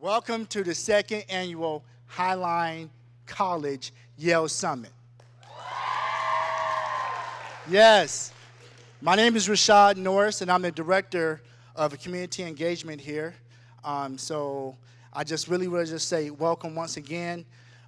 Welcome to the second annual Highline College YELL Summit. Yes, my name is Rashad Norris, and I'm the director of community engagement here. Um, so I just really want to just say welcome once again.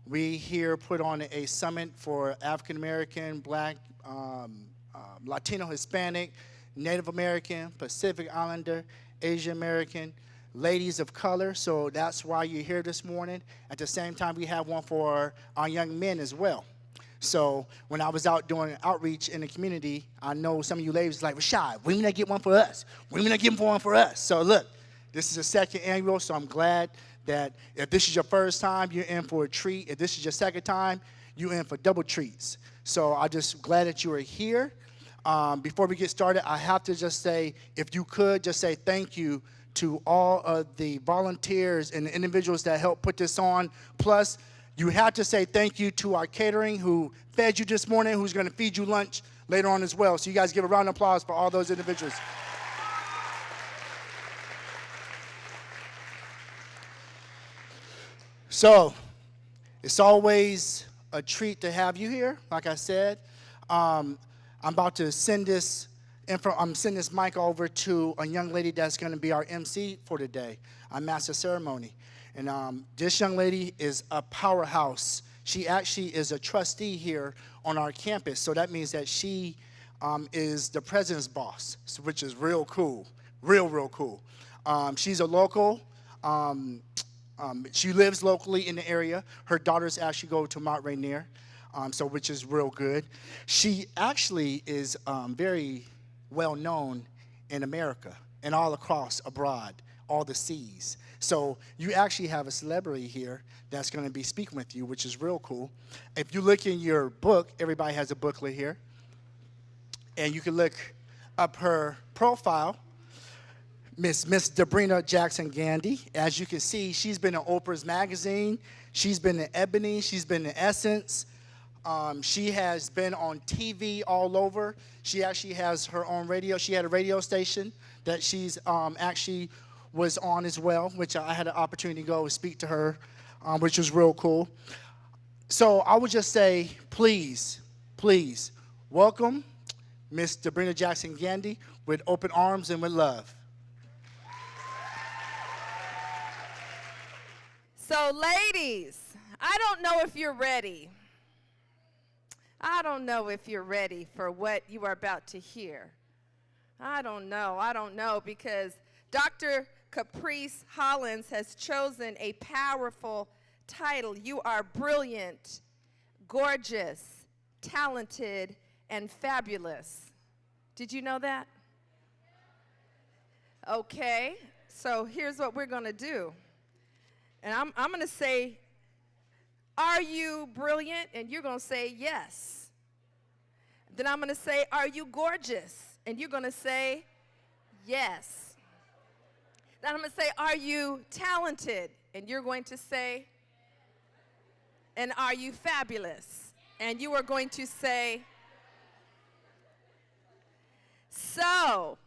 We here put on a summit for African American, Black, um, um, Latino, Hispanic, Native American, Pacific Islander, Asian American, ladies of color. So that's why you're here this morning. At the same time, we have one for our young men as well. So when I was out doing outreach in the community, I know some of you ladies like, Rashad, when we not get one for us? When we not get one for us? So look, this is the second annual, so I'm glad that if this is your first time, you're in for a treat. If this is your second time, you're in for double treats. So I'm just glad that you are here. Um, before we get started, I have to just say, if you could just say thank you to all of the volunteers and the individuals that helped put this on. Plus, you have to say thank you to our catering who fed you this morning, who's going to feed you lunch later on as well. So you guys give a round of applause for all those individuals. So, it's always a treat to have you here, like I said. Um, I'm about to send this I'm sending this mic over to a young lady that's going to be our MC for today, our master ceremony. And um, this young lady is a powerhouse. She actually is a trustee here on our campus. So that means that she um, is the president's boss, which is real cool, real, real cool. Um, she's a local. Um, um, she lives locally in the area. Her daughters actually go to Mount Rainier, um, so which is real good. She actually is very well known in America and all across abroad, all the seas. So you actually have a celebrity here that's going to be speaking with you, which is real cool. If you look in your book, everybody has a booklet here, and you can look up her profile. Miss Miss Debrena Jackson Gandy. As you can see, she's been in Oprah's magazine. She's been in Ebony. She's been in Essence. Um, she has been on TV all over. She actually has her own radio. She had a radio station that she's um, actually was on as well, which I had an opportunity to go and speak to her, um, which was real cool. So I would just say, please, please, welcome Miss Debrena Jackson Gandy with open arms and with love. So ladies, I don't know if you're ready. I don't know if you're ready for what you are about to hear. I don't know. I don't know because Dr. Caprice Hollins has chosen a powerful title. You are brilliant, gorgeous, talented, and fabulous. Did you know that? Okay, so here's what we're going to do. And I'm, I'm going to say are you brilliant? And you're going to say, Yes. Then I'm going to say, Are you gorgeous? And you're going to say, Yes. Then I'm going to say, Are you talented? And you're going to say, And are you fabulous? And you are going to say, So,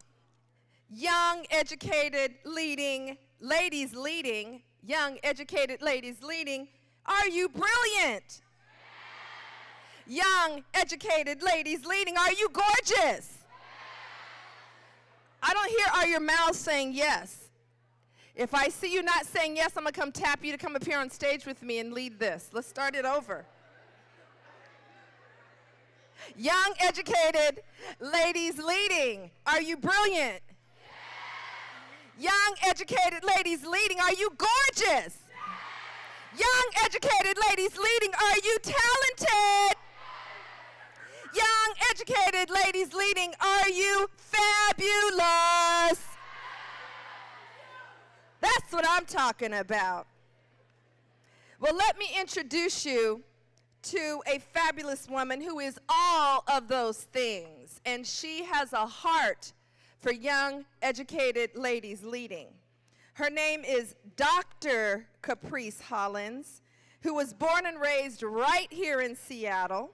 young, educated, leading, ladies leading, young, educated ladies leading, are you brilliant? Young, educated ladies leading, are you gorgeous? I don't hear are your mouths saying yes. If I see you not saying yes, I'm to come tap you to come up here on stage with me and lead this. Let's start it over. Young, educated ladies leading, are you brilliant? Young, educated ladies leading, are you gorgeous? Young, educated ladies leading, are you talented? Young, educated ladies leading, are you fabulous? That's what I'm talking about. Well, let me introduce you to a fabulous woman who is all of those things, and she has a heart for young, educated ladies leading. Her name is Dr. Caprice Hollins, who was born and raised right here in Seattle.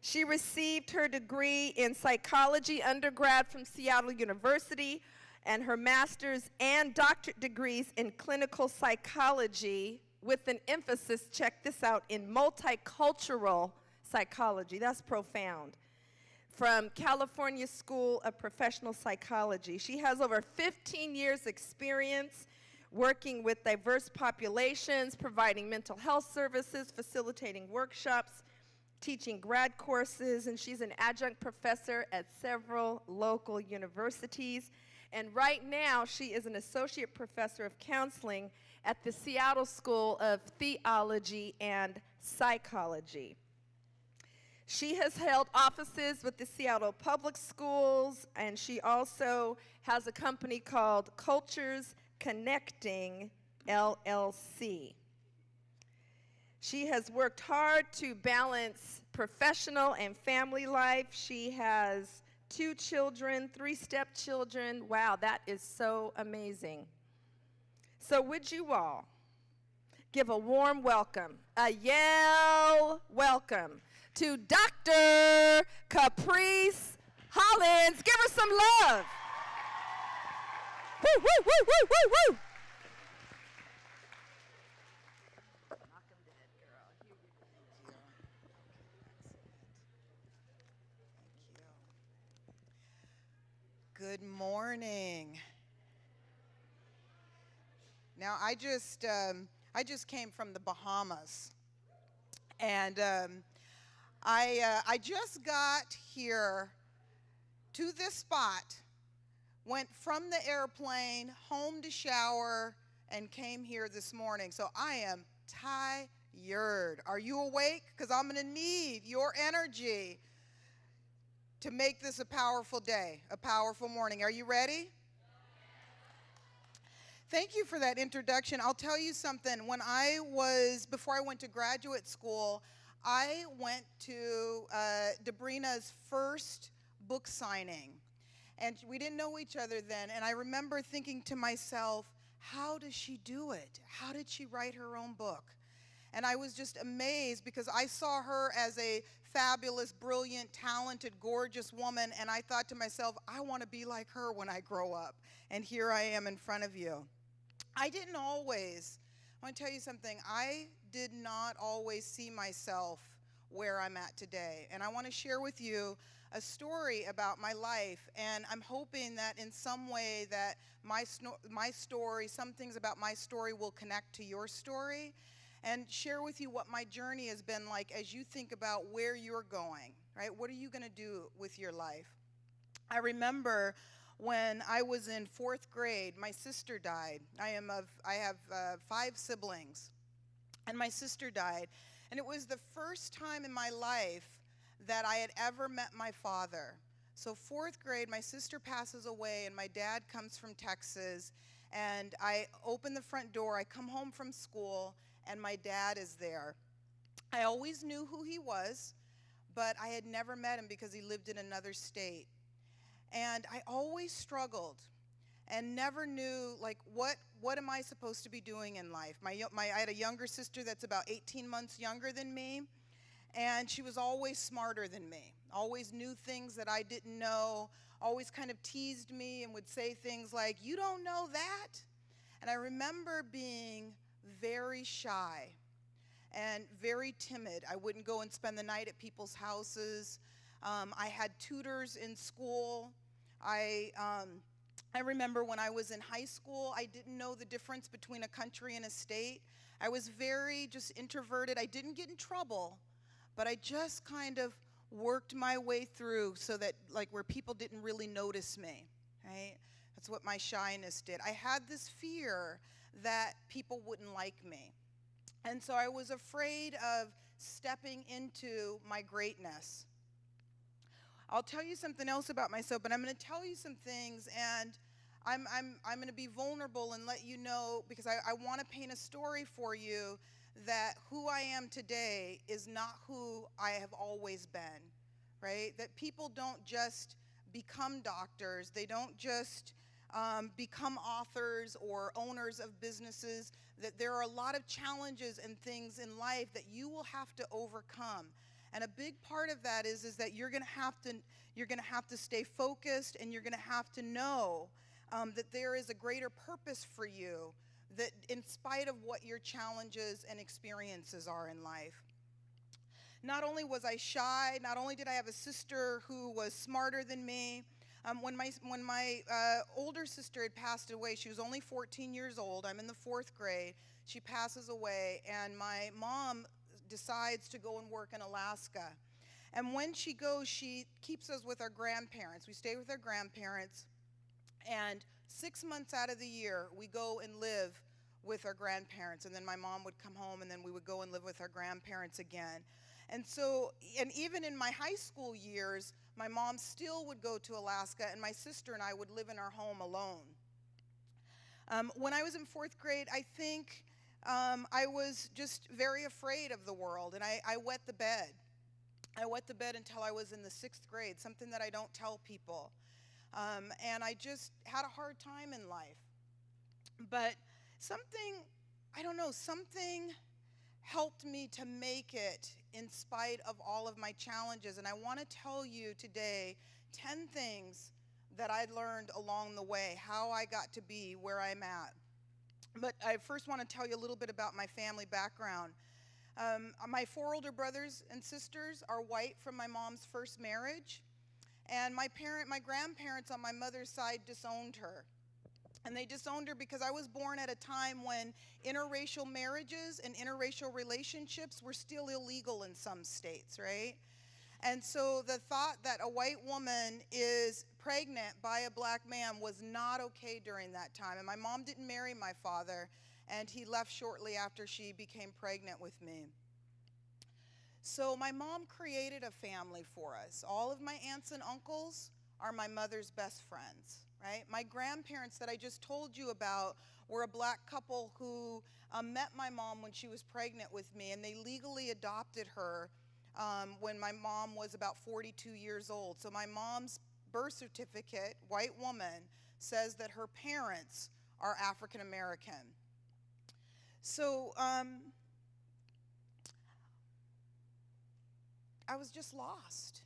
She received her degree in psychology undergrad from Seattle University and her master's and doctorate degrees in clinical psychology with an emphasis, check this out, in multicultural psychology. That's profound. From California School of Professional Psychology. She has over 15 years experience working with diverse populations, providing mental health services, facilitating workshops, teaching grad courses, and she's an adjunct professor at several local universities. And right now, she is an associate professor of counseling at the Seattle School of Theology and Psychology. She has held offices with the Seattle Public Schools, and she also has a company called Cultures Connecting LLC. She has worked hard to balance professional and family life. She has two children, three stepchildren. Wow, that is so amazing. So, would you all give a warm welcome, a yell welcome to Dr. Caprice Hollins? Give her some love. Woo, woo, woo, woo, woo, woo. Good morning. Now, I just um, I just came from the Bahamas, and um, I uh, I just got here to this spot, went from the airplane home to shower, and came here this morning. So I am tired. Are you awake? Because I'm going to need your energy to make this a powerful day, a powerful morning. Are you ready? Thank you for that introduction. I'll tell you something. When I was, before I went to graduate school, I went to uh, Debrena's first book signing. And we didn't know each other then. And I remember thinking to myself, how does she do it? How did she write her own book? And I was just amazed because I saw her as a fabulous, brilliant, talented, gorgeous woman. And I thought to myself, I want to be like her when I grow up. And here I am in front of you. I didn't always, I want to tell you something, I did not always see myself where I'm at today. And I want to share with you a story about my life and i'm hoping that in some way that my, my story some things about my story will connect to your story and share with you what my journey has been like as you think about where you're going, right? What are you going to do with your life? I remember when I was in fourth grade, my sister died. I am of, I have uh, five siblings, and my sister died. And it was the first time in my life that I had ever met my father. So, fourth grade, my sister passes away, and my dad comes from Texas. And I open the front door, I come home from school, and my dad is there. I always knew who he was, but I had never met him because he lived in another state. And I always struggled and never knew like what what am I supposed to be doing in life. My, my I had a younger sister that's about 18 months younger than me, and she was always smarter than me. Always knew things that I didn't know. Always kind of teased me and would say things like, "You don't know that." And I remember being very shy and very timid. I wouldn't go and spend the night at people's houses. Um, I had tutors in school. I, um, I remember when I was in high school, I didn't know the difference between a country and a state. I was very just introverted. I didn't get in trouble, but I just kind of worked my way through so that, like, where people didn't really notice me, right? That's what my shyness did. I had this fear that people wouldn't like me. And so I was afraid of stepping into my greatness. I'll tell you something else about myself, but I'm going to tell you some things and I'm, I'm, I'm going to be vulnerable and let you know because I, I want to paint a story for you that who I am today is not who I have always been, right? That people don't just become doctors, they don't just um, become authors or owners of businesses, that there are a lot of challenges and things in life that you will have to overcome. And a big part of that is, is that you're going to have to you're going to have to stay focused and you're going to have to know um, that there is a greater purpose for you, that in spite of what your challenges and experiences are in life. Not only was I shy, not only did I have a sister who was smarter than me, um, when my, when my uh, older sister had passed away, she was only 14 years old. I'm in the fourth grade. She passes away, and my mom decides to go and work in Alaska. And when she goes, she keeps us with our grandparents. We stay with our grandparents. And six months out of the year, we go and live with our grandparents. And then my mom would come home, and then we would go and live with our grandparents again. And so, and even in my high school years, my mom still would go to Alaska, and my sister and I would live in our home alone. Um, when I was in fourth grade, I think um, I was just very afraid of the world, and I, I wet the bed. I wet the bed until I was in the sixth grade, something that I don't tell people. Um, and I just had a hard time in life. But something, I don't know, something helped me to make it in spite of all of my challenges. And I want to tell you today 10 things that I learned along the way, how I got to be where I'm at. But I first want to tell you a little bit about my family background. Um, my four older brothers and sisters are white from my mom's first marriage. And my parent, my grandparents on my mother's side disowned her. And they disowned her because I was born at a time when interracial marriages and interracial relationships were still illegal in some states, right? And so the thought that a white woman is pregnant by a black man was not okay during that time. And my mom didn't marry my father, and he left shortly after she became pregnant with me. So my mom created a family for us. All of my aunts and uncles are my mother's best friends right? My grandparents that I just told you about were a black couple who um, met my mom when she was pregnant with me, and they legally adopted her um, when my mom was about 42 years old. So my mom's birth certificate, white woman, says that her parents are African American. So um, I was just lost.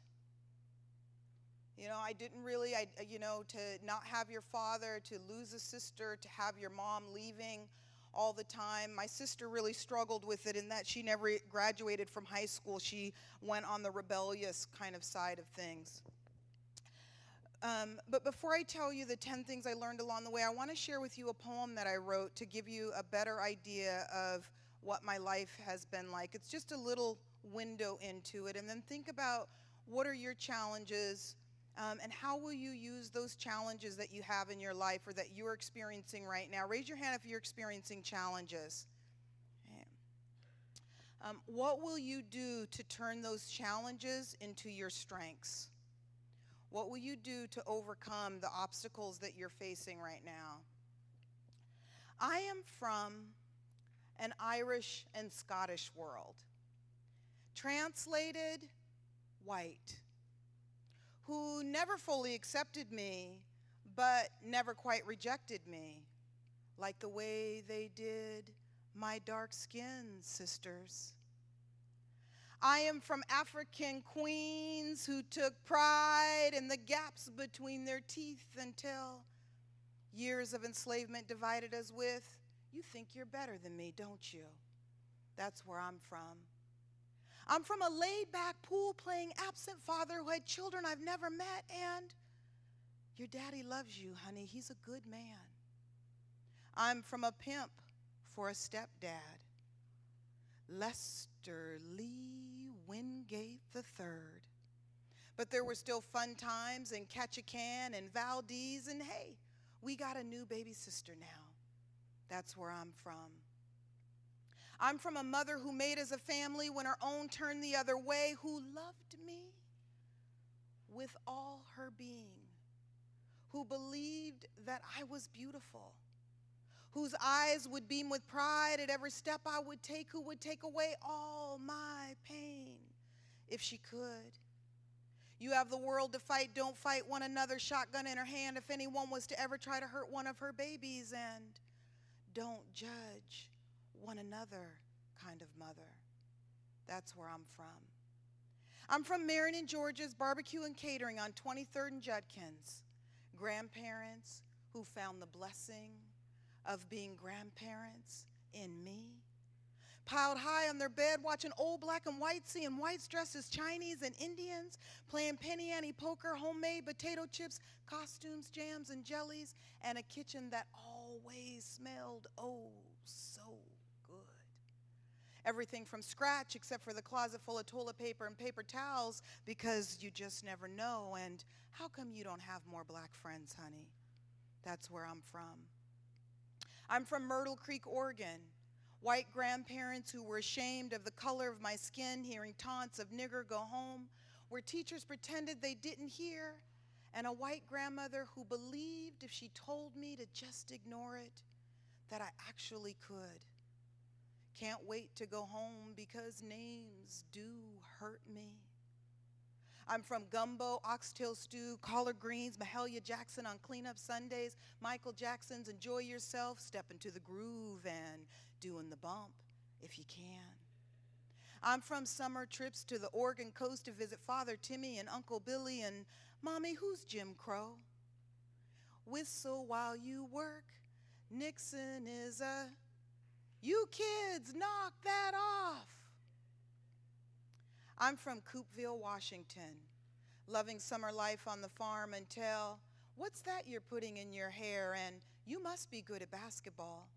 You know, I didn't really, I, you know, to not have your father, to lose a sister, to have your mom leaving all the time. My sister really struggled with it in that she never graduated from high school. She went on the rebellious kind of side of things. Um, but before I tell you the 10 things I learned along the way, I want to share with you a poem that I wrote to give you a better idea of what my life has been like. It's just a little window into it. And then think about what are your challenges um, and how will you use those challenges that you have in your life or that you're experiencing right now? Raise your hand if you're experiencing challenges. Um, what will you do to turn those challenges into your strengths? What will you do to overcome the obstacles that you're facing right now? I am from an Irish and Scottish world. Translated, white who never fully accepted me, but never quite rejected me, like the way they did my dark skinned sisters. I am from African queens who took pride in the gaps between their teeth until years of enslavement divided us with, you think you're better than me, don't you? That's where I'm from. I'm from a laid back pool playing absent father who had children I've never met, and your daddy loves you, honey. He's a good man. I'm from a pimp for a stepdad, Lester Lee Wingate III. But there were still fun times in Ketchikan and Valdez, and hey, we got a new baby sister now. That's where I'm from. I'm from a mother who made us a family when her own turned the other way, who loved me with all her being, who believed that I was beautiful, whose eyes would beam with pride at every step I would take, who would take away all my pain if she could. You have the world to fight, don't fight one another, shotgun in her hand if anyone was to ever try to hurt one of her babies, and don't judge one another kind of mother. That's where I'm from. I'm from Marion, Georgia's barbecue and catering on 23rd and Judkins. Grandparents who found the blessing of being grandparents in me. Piled high on their bed, watching old black and white, seeing whites dressed as Chinese and Indians, playing penny ante poker, homemade potato chips, costumes, jams, and jellies, and a kitchen that always smelled oh so. Everything from scratch except for the closet full of toilet paper and paper towels because you just never know. And how come you don't have more black friends, honey? That's where I'm from. I'm from Myrtle Creek, Oregon. White grandparents who were ashamed of the color of my skin, hearing taunts of nigger go home, where teachers pretended they didn't hear, and a white grandmother who believed if she told me to just ignore it, that I actually could. Can't wait to go home because names do hurt me. I'm from gumbo, oxtail stew, collard greens, Mahalia Jackson on cleanup Sundays, Michael Jackson's Enjoy Yourself, step into the groove and doing the bump if you can. I'm from summer trips to the Oregon coast to visit Father Timmy and Uncle Billy and Mommy, who's Jim Crow? Whistle while you work. Nixon is a. You kids, knock that off. I'm from Coupeville, Washington, loving summer life on the farm until, what's that you're putting in your hair? And you must be good at basketball.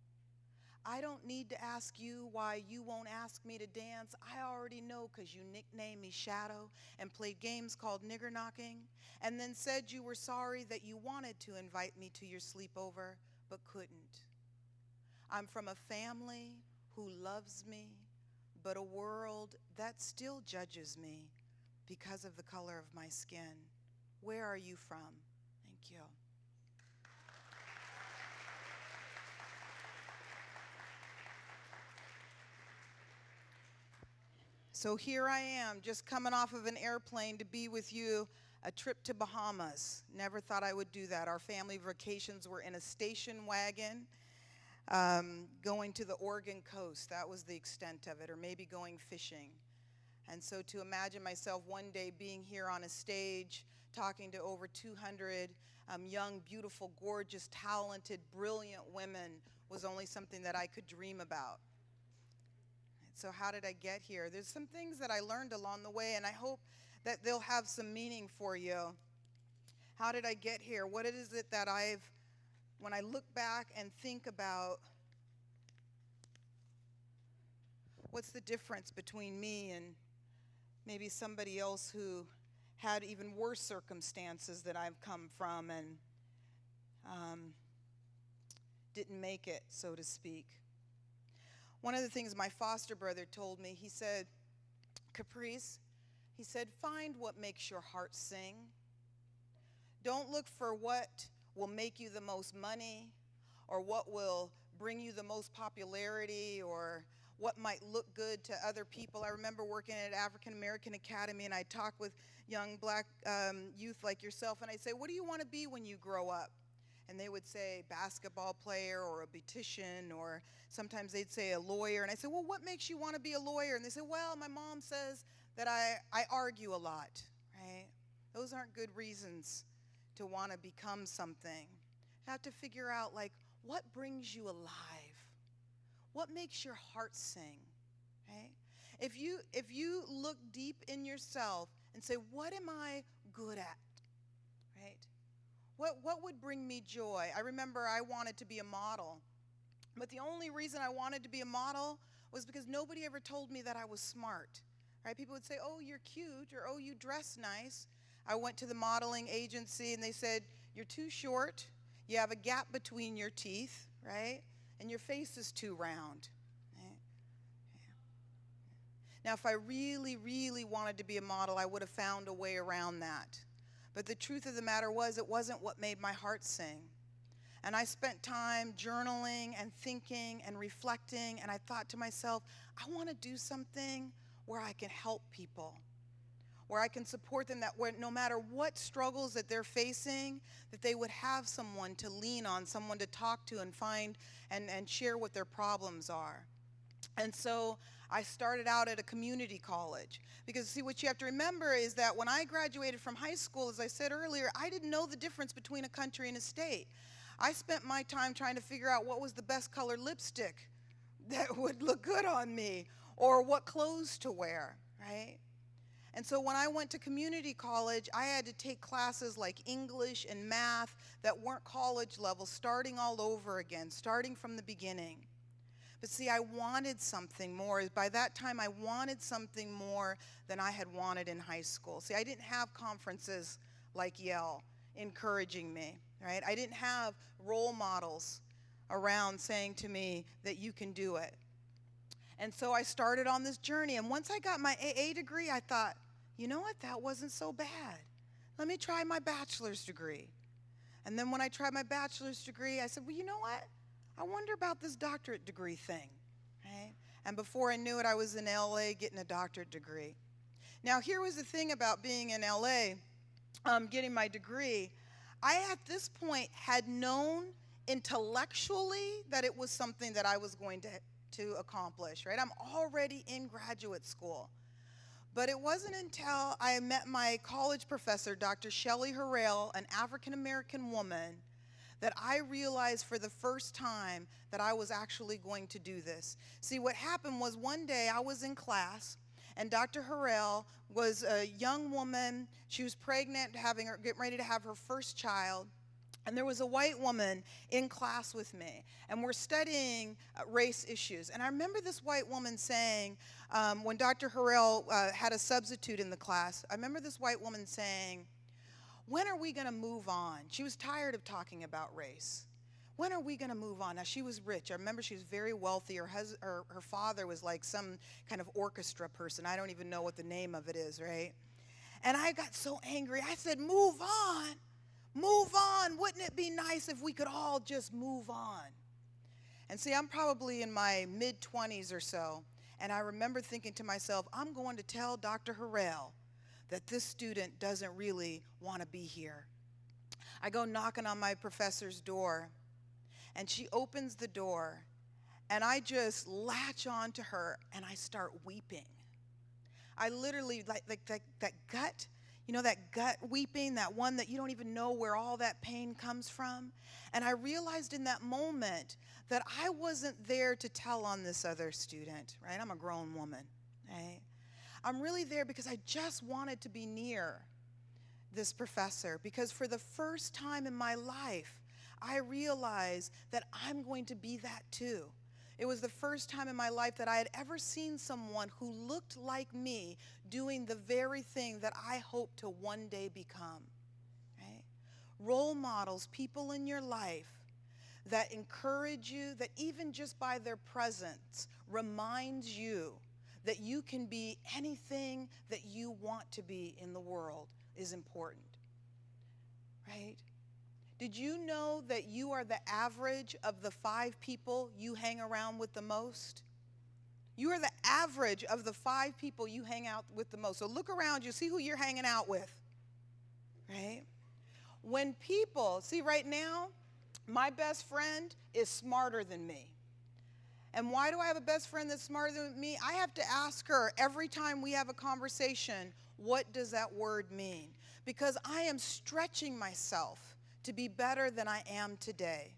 I don't need to ask you why you won't ask me to dance. I already know because you nicknamed me Shadow and played games called nigger knocking, and then said you were sorry that you wanted to invite me to your sleepover but couldn't. I'm from a family who loves me, but a world that still judges me because of the color of my skin. Where are you from? Thank you. So here I am, just coming off of an airplane to be with you, a trip to Bahamas. Never thought I would do that. Our family vacations were in a station wagon um, going to the Oregon coast. That was the extent of it, or maybe going fishing. And so to imagine myself one day being here on a stage talking to over 200 um, young, beautiful, gorgeous, talented, brilliant women was only something that I could dream about. So, how did I get here? There's some things that I learned along the way, and I hope that they'll have some meaning for you. How did I get here? What is it that I've, when I look back and think about what's the difference between me and maybe somebody else who had even worse circumstances that I've come from and um, didn't make it, so to speak. One of the things my foster brother told me, he said, Caprice, he said, find what makes your heart sing. Don't look for what will make you the most money or what will bring you the most popularity or what might look good to other people. I remember working at African American Academy and I talk with young black um, youth like yourself and I'd say, What do you want to be when you grow up? and they would say basketball player or a beautician or sometimes they'd say a lawyer and i said well what makes you want to be a lawyer and they said well my mom says that i, I argue a lot right those aren't good reasons to want to become something you have to figure out like what brings you alive what makes your heart sing right if you if you look deep in yourself and say what am i good at right what, what would bring me joy? I remember I wanted to be a model. But the only reason I wanted to be a model was because nobody ever told me that I was smart. Right? People would say, "Oh, you're cute," or "Oh, you dress nice." I went to the modeling agency and they said, "You're too short. You have a gap between your teeth, right? And your face is too round." Now, if I really, really wanted to be a model, I would have found a way around that. But the truth of the matter was, it wasn't what made my heart sing. And I spent time journaling and thinking and reflecting, and I thought to myself, I want to do something where I can help people, where I can support them, that where no matter what struggles that they're facing, that they would have someone to lean on, someone to talk to and find and, and share what their problems are. And so I started out at a community college. Because, see, what you have to remember is that when I graduated from high school, as I said earlier, I didn't know the difference between a country and a state. I spent my time trying to figure out what was the best color lipstick that would look good on me or what clothes to wear, right? And so when I went to community college, I had to take classes like English and math that weren't college level, starting all over again, starting from the beginning. But see, I wanted something more. By that time, I wanted something more than I had wanted in high school. See, I didn't have conferences like YELL encouraging me, right? I didn't have role models around saying to me that you can do it. And so I started on this journey. And once I got my AA degree, I thought, you know what? That wasn't so bad. Let me try my bachelor's degree. And then when I tried my bachelor's degree, I said, well, you know what? I wonder about this doctorate degree thing, right? And before I knew it, I was in LA getting a doctorate degree. Now, here was the thing about being in LA, um, getting my degree. I, at this point, had known intellectually that it was something that I was going to, to accomplish, right? I'm already in graduate school. But it wasn't until I met my college professor, Dr. Shelley Harrell, an African American woman, that I realized for the first time that I was actually going to do this. See, what happened was one day I was in class, and Dr. Harrell was a young woman. She was pregnant, having her, getting ready to have her first child. And there was a white woman in class with me, and we're studying uh, race issues. And I remember this white woman saying, um, when Dr. Harrell uh, had a substitute in the class, I remember this white woman saying, when are we going to move on? She was tired of talking about race. When are we going to move on? Now, she was rich. I remember she was very wealthy. Her, hus- her, her father was like some kind of orchestra person. I don't even know what the name of it is, right? And I got so angry. I said, Move on. Move on. Wouldn't it be nice if we could all just move on? And see, I'm probably in my mid 20s or so. And I remember thinking to myself, I'm going to tell Dr. Harrell that this student doesn't really want to be here. I go knocking on my professor's door, and she opens the door, and I just latch on to her and I start weeping. I literally, like, like that, that gut, you know, that gut weeping, that one that you don't even know where all that pain comes from. And I realized in that moment that I wasn't there to tell on this other student, right? I'm a grown woman, right? I'm really there because I just wanted to be near this professor because for the first time in my life, I realized that I'm going to be that too. It was the first time in my life that I had ever seen someone who looked like me doing the very thing that I hope to one day become. Role models, people in your life that encourage you, that even just by their presence reminds you that you can be anything that you want to be in the world is important. Right? Did you know that you are the average of the five people you hang around with the most? You are the average of the five people you hang out with the most. So look around you, see who you're hanging out with. Right? When people, see right now, my best friend is smarter than me. And why do I have a best friend that's smarter than me? I have to ask her every time we have a conversation, what does that word mean? Because I am stretching myself to be better than I am today.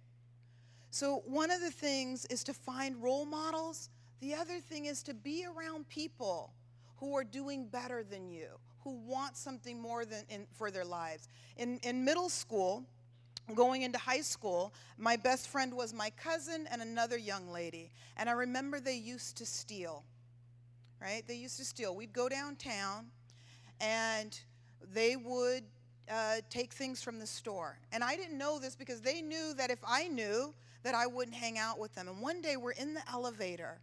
So, one of the things is to find role models. The other thing is to be around people who are doing better than you, who want something more than in, for their lives. In, in middle school, going into high school, my best friend was my cousin and another young lady. And I remember they used to steal, right? They used to steal. We'd go downtown and they would uh, take things from the store. And I didn't know this because they knew that if I knew, that I wouldn't hang out with them. And one day we're in the elevator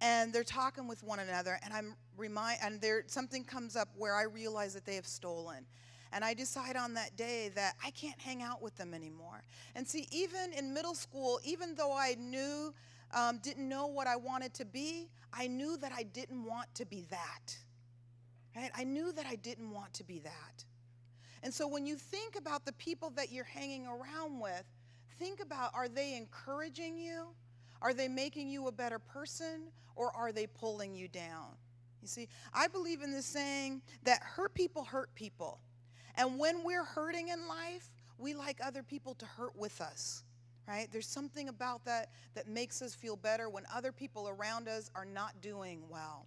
and they're talking with one another and I'm remind and there something comes up where I realize that they have stolen. And I decide on that day that I can't hang out with them anymore. And see, even in middle school, even though I knew, um, didn't know what I wanted to be, I knew that I didn't want to be that. Right? I knew that I didn't want to be that. And so when you think about the people that you're hanging around with, think about are they encouraging you? Are they making you a better person? Or are they pulling you down? You see, I believe in this saying that hurt people hurt people. And when we're hurting in life, we like other people to hurt with us, right? There's something about that that makes us feel better when other people around us are not doing well.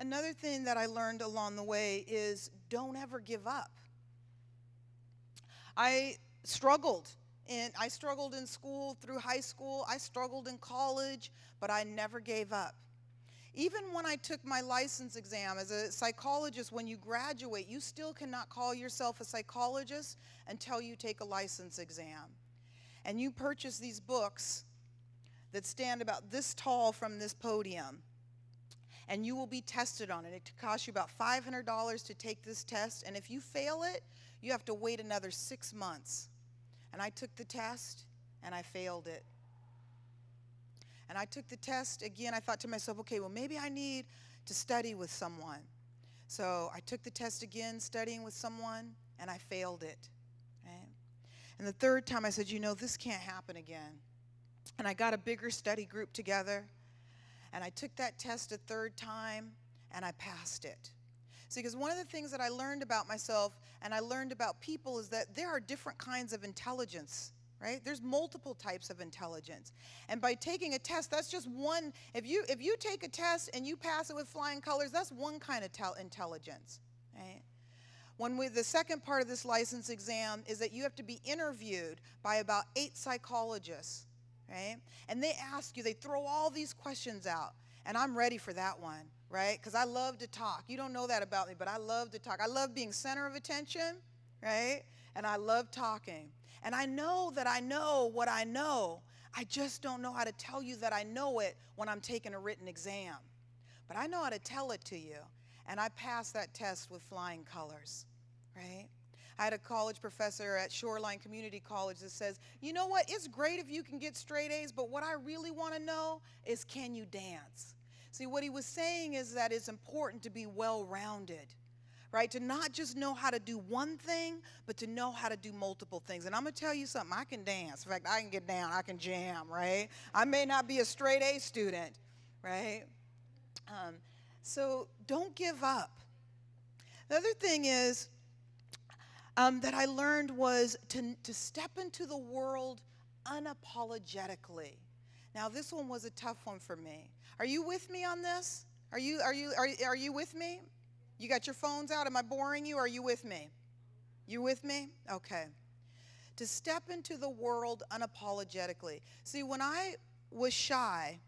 Another thing that I learned along the way is don't ever give up. I struggled in I struggled in school through high school, I struggled in college, but I never gave up. Even when I took my license exam as a psychologist, when you graduate, you still cannot call yourself a psychologist until you take a license exam. And you purchase these books that stand about this tall from this podium. And you will be tested on it. It costs you about $500 to take this test. And if you fail it, you have to wait another six months. And I took the test and I failed it. And I took the test again. I thought to myself, okay, well, maybe I need to study with someone. So I took the test again, studying with someone, and I failed it. And the third time I said, you know, this can't happen again. And I got a bigger study group together, and I took that test a third time, and I passed it. See, because one of the things that I learned about myself and I learned about people is that there are different kinds of intelligence right? There's multiple types of intelligence. And by taking a test that's just one if you if you take a test and you pass it with flying colors that's one kind of tel- intelligence right? When we, the second part of this license exam is that you have to be interviewed by about eight psychologists right and they ask you they throw all these questions out and i'm ready for that one right? Because I love to talk. You don't know that about me, but I love to talk. I love being center of attention, right? And I love talking. And I know that I know what I know. I just don't know how to tell you that I know it when I'm taking a written exam. But I know how to tell it to you. And I passed that test with flying colors, right? I had a college professor at Shoreline Community College that says, you know what, it's great if you can get straight A's, but what I really want to know is can you dance? See, what he was saying is that it's important to be well rounded, right? To not just know how to do one thing, but to know how to do multiple things. And I'm to tell you something I can dance. In fact, I can get down, I can jam, right? I may not be a straight A student, right? Um, so don't give up. The other thing is um, that I learned was to, to step into the world unapologetically. Now, this one was a tough one for me. Are you with me on this? Are you, are you, are, are you with me? You got your phones out? Am I boring you? Are you with me? You with me? Okay. To step into the world unapologetically. See, when I was shy,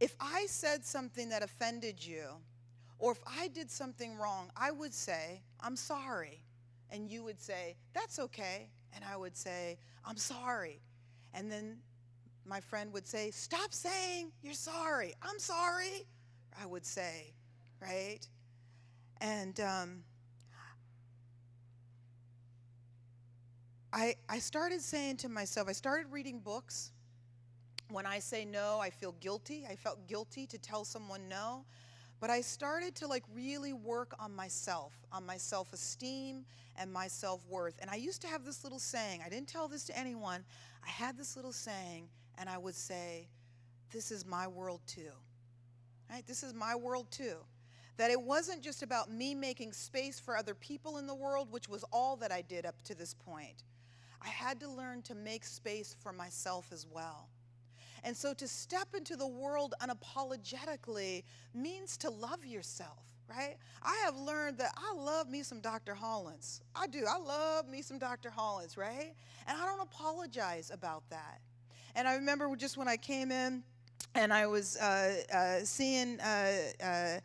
if I said something that offended you, or if I did something wrong, I would say, I'm sorry. And you would say, That's okay. And I would say, I'm sorry. And then my friend would say, Stop saying you're sorry. I'm sorry. I would say, right? And um, I, I started saying to myself, I started reading books. When I say no, I feel guilty. I felt guilty to tell someone no. But I started to like really work on myself, on my self esteem and my self worth. And I used to have this little saying, I didn't tell this to anyone. I had this little saying, and I would say, This is my world too. Right? This is my world too. That it wasn't just about me making space for other people in the world, which was all that I did up to this point. I had to learn to make space for myself as well. And so to step into the world unapologetically means to love yourself, right? I have learned that I love me some Dr. Hollins. I do. I love me some Dr. Hollins, right? And I don't apologize about that. And I remember just when I came in and I was uh, uh, seeing uh, uh,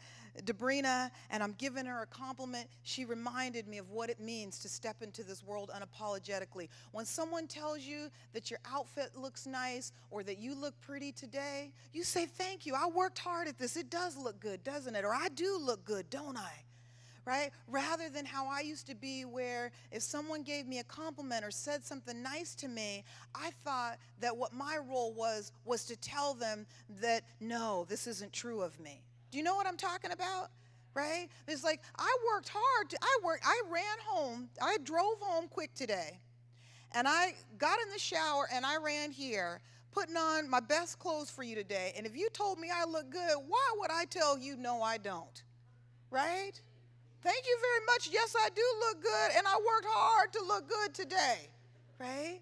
Debrena and I'm giving her a compliment, she reminded me of what it means to step into this world unapologetically. When someone tells you that your outfit looks nice or that you look pretty today, you say, Thank you. I worked hard at this. It does look good, doesn't it? Or I do look good, don't I? right? Rather than how I used to be, where if someone gave me a compliment or said something nice to me, I thought that what my role was was to tell them that no, this isn't true of me. Do you know what I'm talking about? Right? It's like I worked hard. To, I worked. I ran home. I drove home quick today, and I got in the shower and I ran here, putting on my best clothes for you today. And if you told me I look good, why would I tell you no? I don't. Right? Thank you very much. Yes, I do look good, and I worked hard to look good today, right?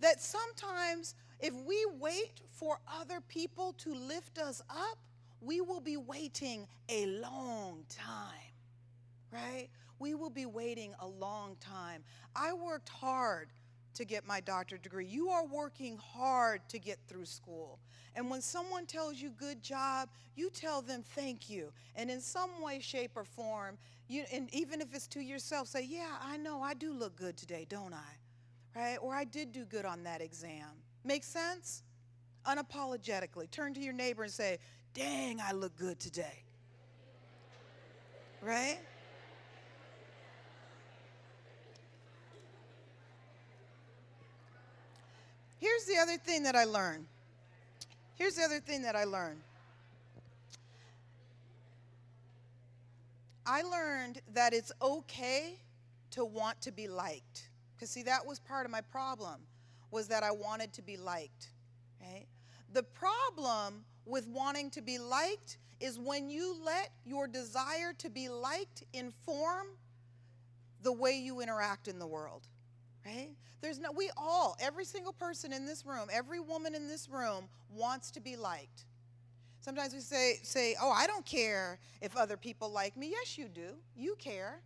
That sometimes if we wait for other people to lift us up, we will be waiting a long time, right? We will be waiting a long time. I worked hard to get my doctorate degree. You are working hard to get through school. And when someone tells you good job, you tell them thank you. And in some way, shape, or form, you, and even if it's to yourself, say, yeah, I know I do look good today, don't I? Right? Or I did do good on that exam. Make sense? Unapologetically. Turn to your neighbor and say, dang, I look good today. Right? Here's the other thing that I learned. Here's the other thing that I learned. I learned that it's okay to want to be liked. Because see, that was part of my problem, was that I wanted to be liked. Right? The problem with wanting to be liked is when you let your desire to be liked inform the way you interact in the world right? There's no, we all, every single person in this room, every woman in this room wants to be liked. Sometimes we say, say, oh, I don't care if other people like me. Yes, you do. You care,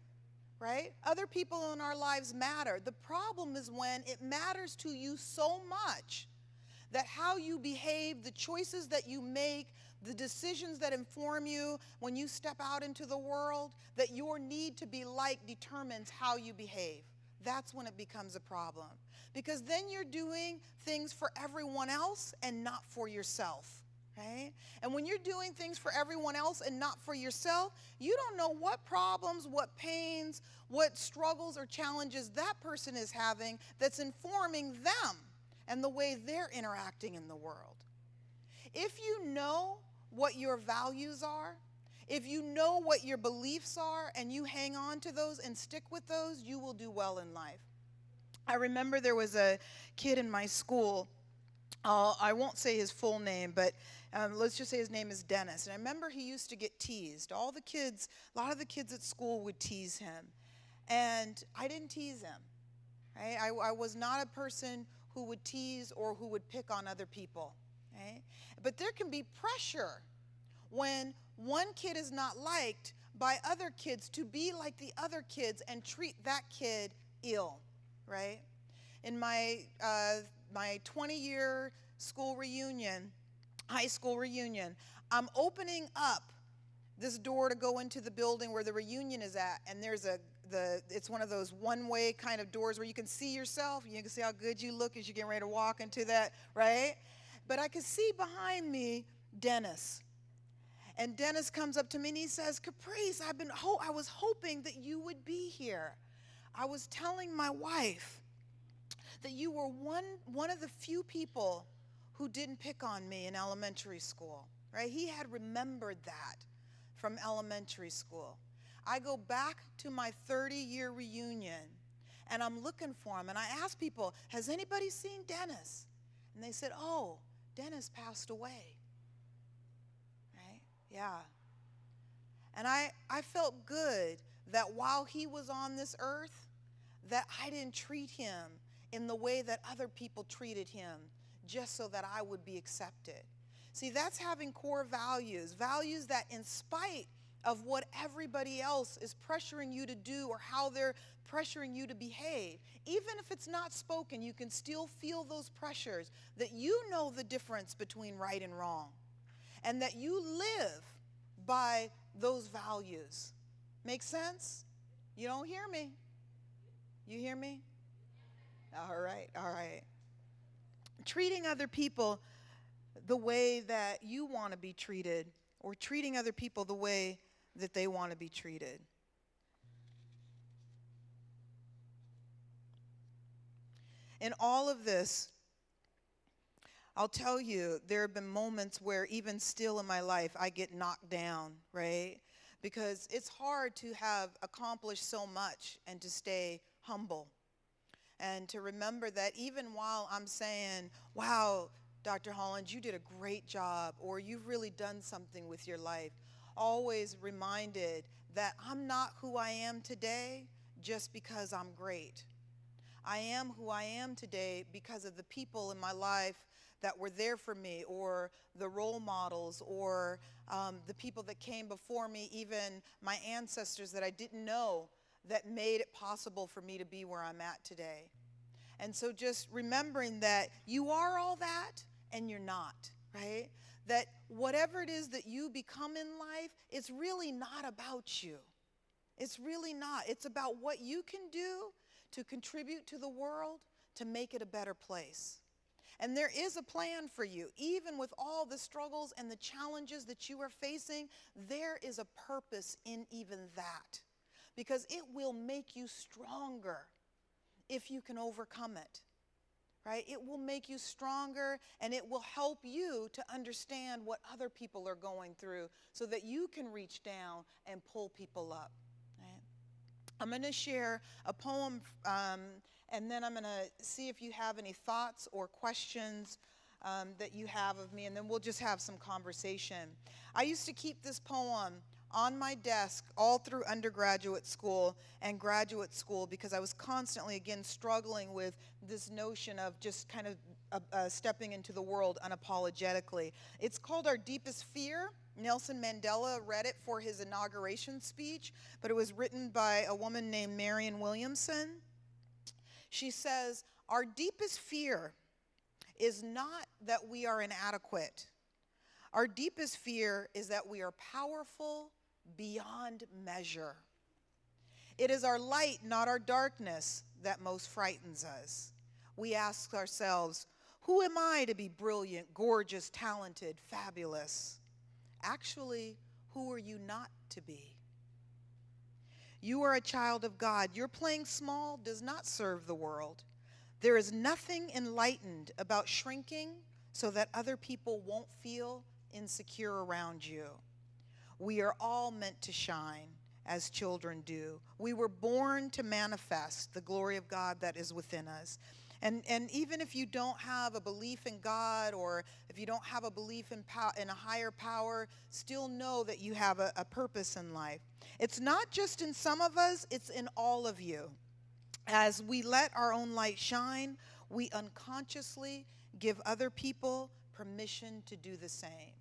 right? Other people in our lives matter. The problem is when it matters to you so much that how you behave, the choices that you make, the decisions that inform you when you step out into the world, that your need to be liked determines how you behave that's when it becomes a problem. Because then you're doing things for everyone else and not for yourself. Right? And when you're doing things for everyone else and not for yourself, you don't know what problems, what pains, what struggles or challenges that person is having that's informing them and the way they're interacting in the world. If you know what your values are, if you know what your beliefs are and you hang on to those and stick with those, you will do well in life. I remember there was a kid in my school. Uh, I won't say his full name, but um, let's just say his name is Dennis. And I remember he used to get teased. All the kids, a lot of the kids at school would tease him. And I didn't tease him. Right? I, I was not a person who would tease or who would pick on other people. Right? But there can be pressure when one kid is not liked by other kids to be like the other kids and treat that kid ill, right? In my, uh, my 20 year school reunion, high school reunion, I'm opening up this door to go into the building where the reunion is at, and there's a the it's one of those one-way kind of doors where you can see yourself, you can see how good you look as you're getting ready to walk into that, right? But I could see behind me Dennis. And Dennis comes up to me and he says, Caprice, I've been ho- I was hoping that you would be here. I was telling my wife that you were one, one of the few people who didn't pick on me in elementary school, right? He had remembered that from elementary school. I go back to my 30 year reunion and I'm looking for him. And I ask people, Has anybody seen Dennis? And they said, Oh, Dennis passed away. Right? Yeah. And I, I felt good that while he was on this earth, that I didn't treat him in the way that other people treated him just so that I would be accepted. See, that's having core values, values that in spite of what everybody else is pressuring you to do or how they're pressuring you to behave, even if it's not spoken, you can still feel those pressures that you know the difference between right and wrong and that you live by those values. Make sense? You don't hear me. You hear me? All right, all right. Treating other people the way that you want to be treated, or treating other people the way that they want to be treated. In all of this, I'll tell you, there have been moments where, even still in my life, I get knocked down, right? Because it's hard to have accomplished so much and to stay humble. And to remember that even while I'm saying, wow, Dr. Holland, you did a great job, or you've really done something with your life, always reminded that I'm not who I am today just because I'm great. I am who I am today because of the people in my life that were there for me, or the role models, or um, the people that came before me, even my ancestors that I didn't know that made it possible for me to be where I'm at today. And so just remembering that you are all that and you're not, right? That whatever it is that you become in life, it's really not about you. It's really not. It's about what you can do to contribute to the world to make it a better place. And there is a plan for you. Even with all the struggles and the challenges that you are facing, there is a purpose in even that. Because it will make you stronger if you can overcome it. Right? It will make you stronger and it will help you to understand what other people are going through so that you can reach down and pull people up. Right? I'm going to share a poem um, and then I'm going to see if you have any thoughts or questions um, that you have of me, and then we'll just have some conversation. I used to keep this poem on my desk all through undergraduate school and graduate school because I was constantly, again, struggling with this notion of just kind of uh, uh, stepping into the world unapologetically. It's called Our Deepest Fear. Nelson Mandela read it for his inauguration speech, but it was written by a woman named Marianne Williamson. She says, Our deepest fear is not that we are inadequate. Our deepest fear is that we are powerful beyond measure. It is our light, not our darkness, that most frightens us. We ask ourselves, who am I to be brilliant, gorgeous, talented, fabulous? Actually, who are you not to be? You are a child of God. Your playing small does not serve the world. There is nothing enlightened about shrinking so that other people won't feel insecure around you. We are all meant to shine as children do. We were born to manifest the glory of God that is within us. And, and even if you don't have a belief in God or if you don't have a belief in, pow- in a higher power, still know that you have a, a purpose in life. It's not just in some of us, it's in all of you. As we let our own light shine, we unconsciously give other people permission to do the same.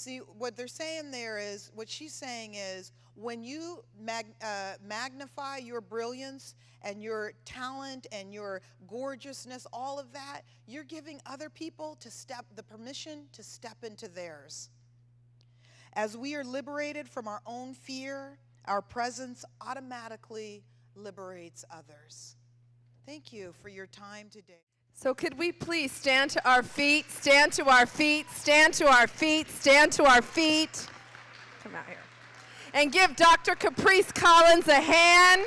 See, what they're saying there is, what she's saying is, when you mag, uh, magnify your brilliance and your talent and your gorgeousness, all of that, you're giving other people to step the permission to step into theirs. As we are liberated from our own fear, our presence automatically liberates others. Thank you for your time today. So, could we please stand to our feet, stand to our feet, stand to our feet, stand to our feet? Come out here. And give Dr. Caprice Collins a hand.